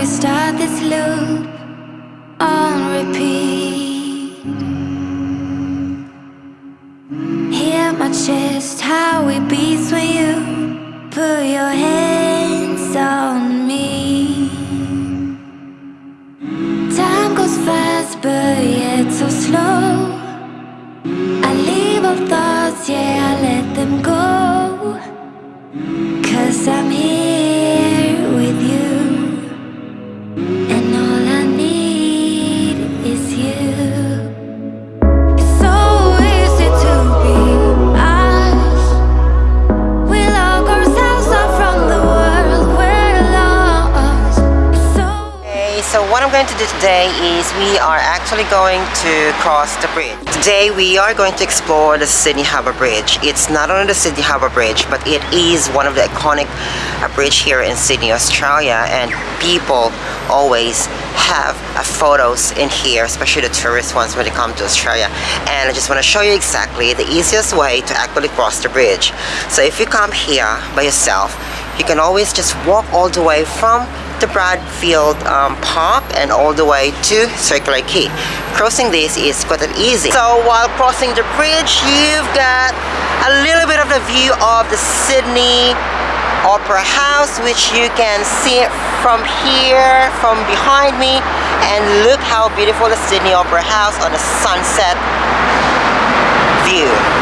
we start this loop on repeat? Hear my chest, how it beats when you put your hands on me. Time goes fast, but yet so slow. I leave all thoughts, yeah, I let them go. Cause I going to do today is we are actually going to cross the bridge. Today we are going to explore the Sydney Harbour Bridge. It's not only the Sydney Harbour Bridge, but it is one of the iconic uh, bridge here in Sydney, Australia, and people always have uh, photos in here, especially the tourist ones when they come to Australia. And I just want to show you exactly the easiest way to actually cross the bridge. So if you come here by yourself, you can always just walk all the way from the Bradfield um, Park and all the way to Circular Quay. Crossing this is quite easy. So while crossing the bridge, you've got a little bit of the view of the Sydney Opera House, which you can see from here, from behind me. And look how beautiful the Sydney Opera House on the sunset view.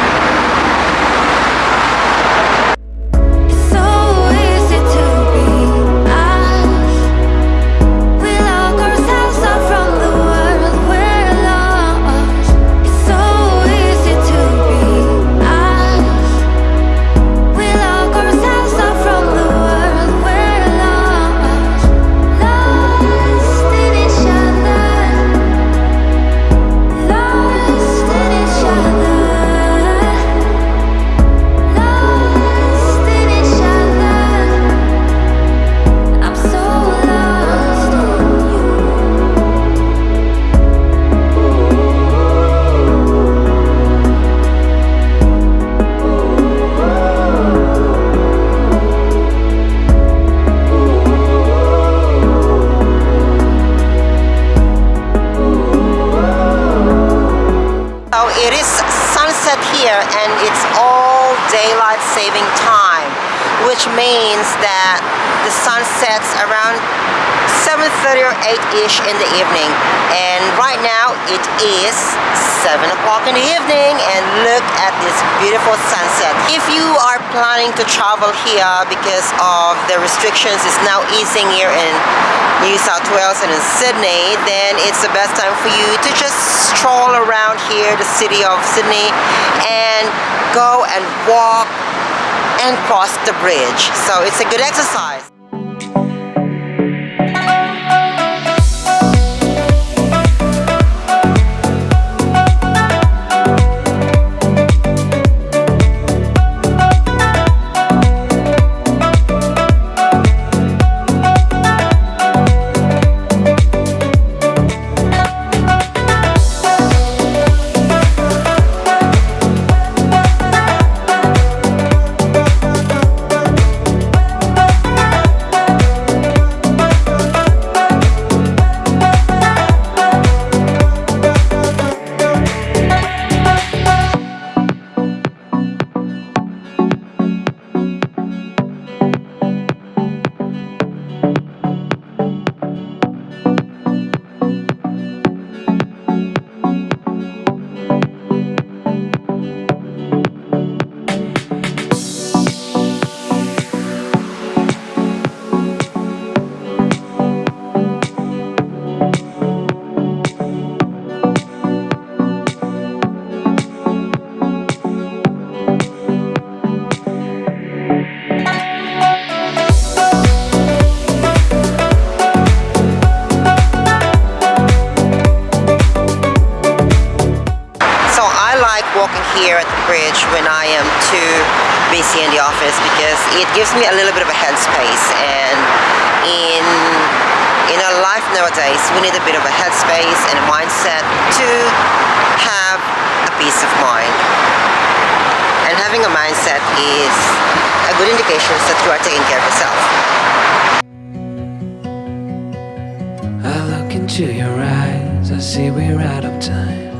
It's all daylight saving time, which means that the sun sets around 7.30 or 8-ish in the evening. And right now it is 7 o'clock in the evening and look at this beautiful sunset. If you are planning to travel here because of the restrictions is now easing here in New South Wales and in Sydney, then it's the best time for you to just stroll here, the city of Sydney, and go and walk and cross the bridge. So it's a good exercise. Here at the bridge when I am too busy in the office because it gives me a little bit of a headspace and in in our life nowadays we need a bit of a headspace and a mindset to have a peace of mind. And having a mindset is a good indication that you are taking care of yourself. I look into your eyes, I see we're out of time.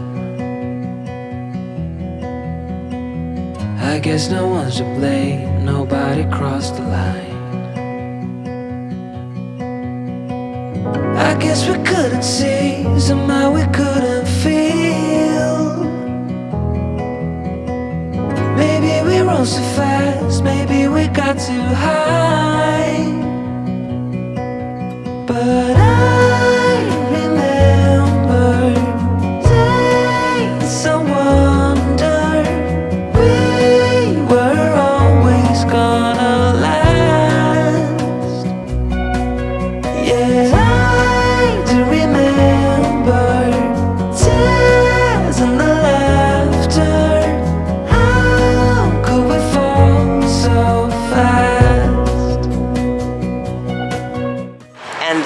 I guess no one's to blame, nobody crossed the line. I guess we couldn't see, somehow we couldn't feel. Maybe we rose too fast, maybe we got too high. But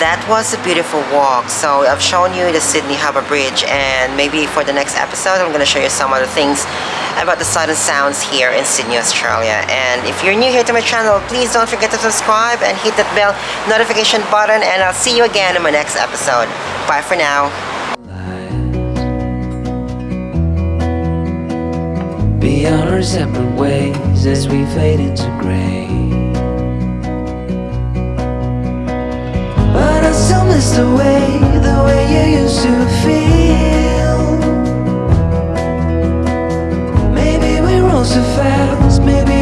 that was a beautiful walk. So I've shown you the Sydney Harbour Bridge and maybe for the next episode I'm going to show you some other things about the Southern Sounds here in Sydney, Australia. And if you're new here to my channel, please don't forget to subscribe and hit that bell notification button and I'll see you again in my next episode. Bye for now. Our separate ways as we fade into gray. miss the way, the way you used to feel. Maybe we roll so fast, maybe